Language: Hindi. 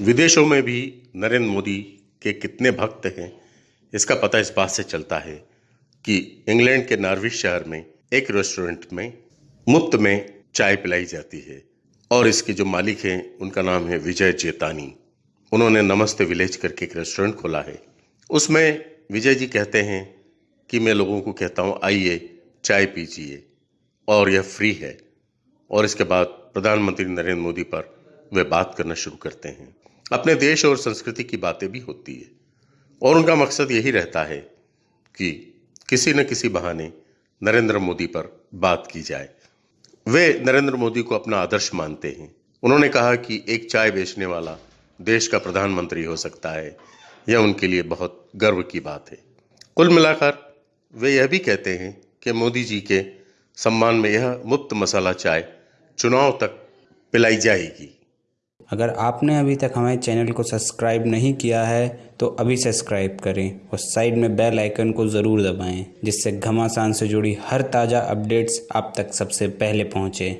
विदेशों में भी नरेंद्र मोदी के कितने भक्त हैं, इसका पता इस बात से चलता है कि इंग्लैंड के नार्विश शहर में, एक रेस्टोरेंट में, मुफ़्त में चाय पिलाई जाती है। और इसके जो मालिक हैं, उनका नाम है विजय जेतानी उन्होंने नमस्ते विलेज करके एक रेस्टोरेंट खोला है। उसमें विजय जी कहते हैं कि मैं लोगों को कहता हूँ, आइए, चाय पीजिए। और यह फ्री है। और इसके बाद प्रधानमंत्री नरेंद्र मोदी पर वे बात करना शुरू करते हैं। अपने देश और संस्कृति की बातें भी होती है। और उनका मकसद यही रहता है कि किसी न किसी बहाने नरेंद्र मोदी पर बात की जाए। वे नरेंद्र मोदी को अपना आदर्श मानते हैं। उन्होंने कहा कि एक चाय बेचने वाला देश का प्रधानमंत्री हो सकता है। यह उनके लिए बहुत गर्व की बात है। कुल मिलाकर वे यह भी कहते हैं कि मोदी जी के सम्मान में यह मुफ़्त मसाला चाय चुनाव तक पिलाई जाएगी। अगर आपने अभी तक हमारे चैनल को सब्सक्राइब नहीं किया है तो अभी सब्सक्राइब करें और साइड में बेल आइकन को ज़रूर दबाएँ, जिससे घमासान से जुड़ी हर ताज़ा अपडेट्स आप तक सबसे पहले पहुँचे।